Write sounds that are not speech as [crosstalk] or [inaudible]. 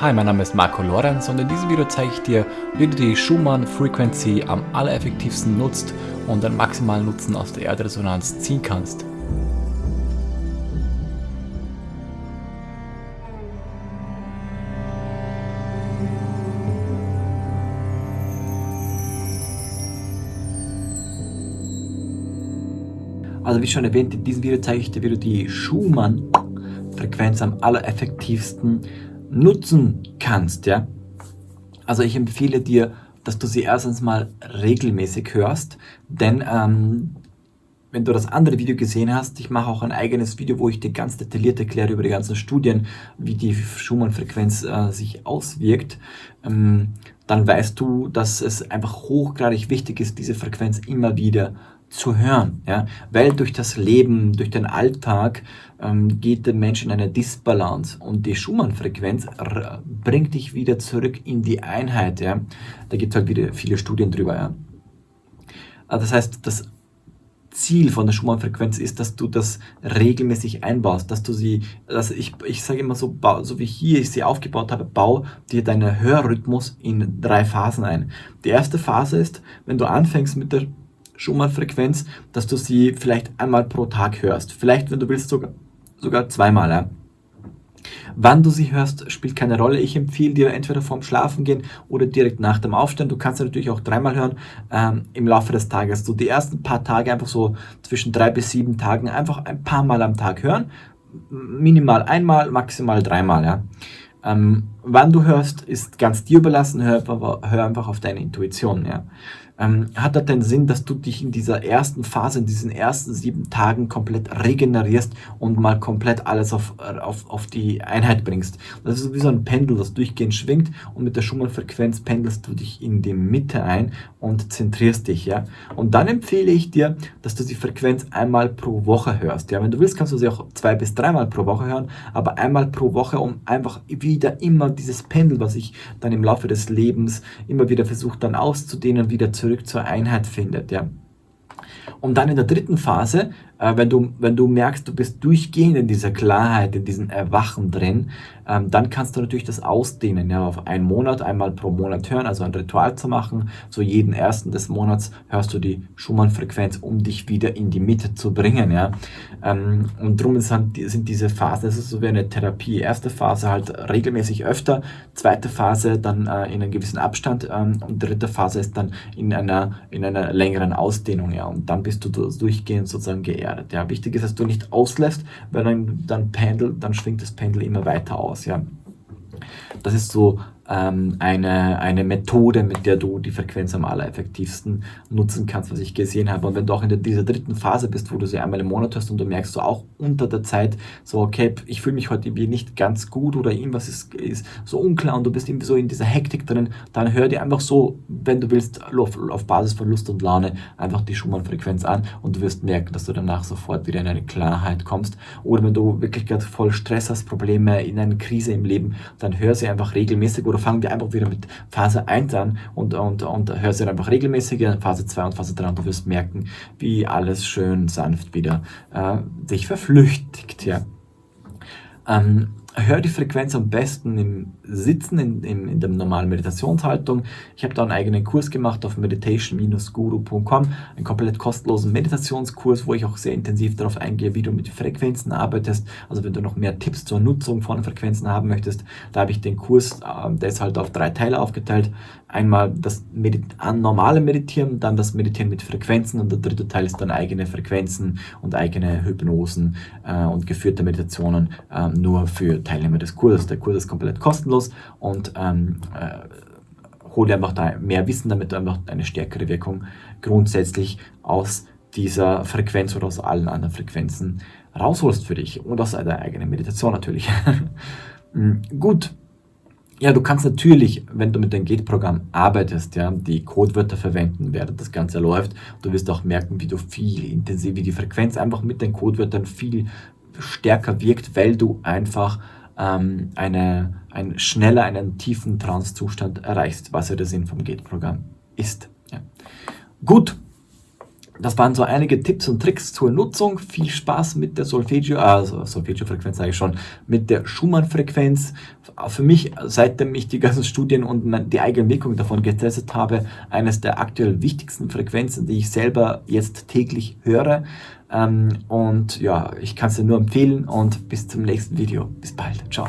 Hi, mein Name ist Marco Lorenz und in diesem Video zeige ich dir, wie du die Schumann Frequency am allereffektivsten nutzt und den maximalen Nutzen aus der Erdresonanz ziehen kannst. Also wie schon erwähnt, in diesem Video zeige ich dir, wie du die Schumann-Frequenz am allereffektivsten nutzen kannst. Ja? Also ich empfehle dir, dass du sie erstens mal regelmäßig hörst, denn ähm, wenn du das andere Video gesehen hast, ich mache auch ein eigenes Video, wo ich dir ganz detailliert erkläre über die ganzen Studien, wie die Schumann-Frequenz äh, sich auswirkt, ähm, dann weißt du, dass es einfach hochgradig wichtig ist, diese Frequenz immer wieder zu hören, ja, weil durch das Leben, durch den Alltag ähm, geht der Mensch in eine Disbalance und die Schumann-Frequenz bringt dich wieder zurück in die Einheit, ja. Da gibt es halt wieder viele Studien drüber, ja. Also das heißt, das Ziel von der Schumann-Frequenz ist, dass du das regelmäßig einbaust, dass du sie, also ich, ich sage immer so, so wie hier ich sie aufgebaut habe, bau dir deinen Hörrhythmus in drei Phasen ein. Die erste Phase ist, wenn du anfängst mit der Schumann-Frequenz, dass du sie vielleicht einmal pro Tag hörst. Vielleicht, wenn du willst, sogar, sogar zweimal. Ja. Wann du sie hörst, spielt keine Rolle. Ich empfehle dir entweder vorm Schlafen gehen oder direkt nach dem Aufstehen. Du kannst sie natürlich auch dreimal hören ähm, im Laufe des Tages. Du die ersten paar Tage einfach so zwischen drei bis sieben Tagen einfach ein paar Mal am Tag hören. Minimal einmal, maximal dreimal. Ja. Ähm, wann du hörst, ist ganz dir überlassen. Hör, hör einfach auf deine Intuition. Ja ähm, hat das den Sinn, dass du dich in dieser ersten Phase, in diesen ersten sieben Tagen komplett regenerierst und mal komplett alles auf, auf, auf die Einheit bringst. Das ist wie so ein Pendel, das durchgehend schwingt und mit der Schumann-Frequenz pendelst du dich in die Mitte ein und zentrierst dich. Ja? Und dann empfehle ich dir, dass du die Frequenz einmal pro Woche hörst. Ja? Wenn du willst, kannst du sie auch zwei bis dreimal pro Woche hören, aber einmal pro Woche, um einfach wieder immer dieses Pendel, was ich dann im Laufe des Lebens immer wieder versuche dann auszudehnen, wieder zu zurück zur Einheit findet. Ja. Und dann in der dritten Phase äh, wenn, du, wenn du merkst, du bist durchgehend in dieser Klarheit, in diesem Erwachen drin, ähm, dann kannst du natürlich das ausdehnen, ja, auf einen Monat, einmal pro Monat hören, also ein Ritual zu machen. So jeden ersten des Monats hörst du die Schumann-Frequenz, um dich wieder in die Mitte zu bringen, ja. Ähm, und darum sind, sind diese Phasen, das ist so wie eine Therapie. Erste Phase halt regelmäßig öfter, zweite Phase dann äh, in einem gewissen Abstand ähm, und dritte Phase ist dann in einer, in einer längeren Ausdehnung, ja. Und dann bist du durchgehend sozusagen geehrt gefährdet. Ja. Wichtig ist, dass du nicht auslässt, weil dann, dann, Pendel, dann schwingt das Pendel immer weiter aus. Ja. Das ist so ähm, eine, eine Methode, mit der du die Frequenz am allereffektivsten nutzen kannst, was ich gesehen habe. Und wenn du auch in der, dieser dritten Phase bist, wo du sie einmal im Monat hast und du merkst so auch unter der Zeit so, okay, ich fühle mich heute irgendwie nicht ganz gut oder irgendwas ist, ist so unklar und du bist irgendwie so in dieser Hektik drin, dann hör dir einfach so, wenn du willst, auf, auf Basis von Lust und Laune einfach die Schumann-Frequenz an und du wirst merken, dass du danach sofort wieder in eine Klarheit kommst. Oder wenn du wirklich gerade voll Stress hast, Probleme in einer Krise im Leben, dann hör sie einfach regelmäßig oder fangen wir einfach wieder mit Phase 1 an und, und, und hör sie einfach regelmäßig in Phase 2 und Phase 3 und du wirst merken, wie alles schön sanft wieder äh, sich verflüchtigt. Ja. Ähm, hör die Frequenz am besten im Sitzen, in, in, in der normalen Meditationshaltung. Ich habe da einen eigenen Kurs gemacht auf meditation-guru.com, einen komplett kostenlosen Meditationskurs, wo ich auch sehr intensiv darauf eingehe, wie du mit Frequenzen arbeitest. Also wenn du noch mehr Tipps zur Nutzung von Frequenzen haben möchtest, da habe ich den Kurs, äh, der ist halt auf drei Teile aufgeteilt. Einmal das Medit normale Meditieren, dann das Meditieren mit Frequenzen und der dritte Teil ist dann eigene Frequenzen und eigene Hypnosen äh, und geführte Meditationen äh, nur für Teilnehmer des Kurses. Der Kurs ist komplett kostenlos und ähm, äh, hol einfach da mehr Wissen, damit du einfach eine stärkere Wirkung grundsätzlich aus dieser Frequenz oder aus allen anderen Frequenzen rausholst für dich und aus deiner eigenen Meditation natürlich. Hm, [laughs] gut, ja, du kannst natürlich, wenn du mit dem Gate-Programm arbeitest, ja, die Codewörter verwenden, während das Ganze läuft. Du wirst auch merken, wie du viel intensiv, wie die Frequenz einfach mit den Codewörtern viel stärker wirkt, weil du einfach ähm, eine, ein schneller einen tiefen Trance-Zustand erreichst, was ja der Sinn vom Gate-Programm ist. Ja. Gut, das waren so einige Tipps und Tricks zur Nutzung. Viel Spaß mit der Solfeggio, also Solfeggio-Frequenz sage ich schon, mit der Schumann-Frequenz. Für mich, seitdem ich die ganzen Studien und die eigene Wirkung davon getestet habe, eines der aktuell wichtigsten Frequenzen, die ich selber jetzt täglich höre. Ähm, und ja, ich kann es dir nur empfehlen und bis zum nächsten Video. Bis bald. Ciao.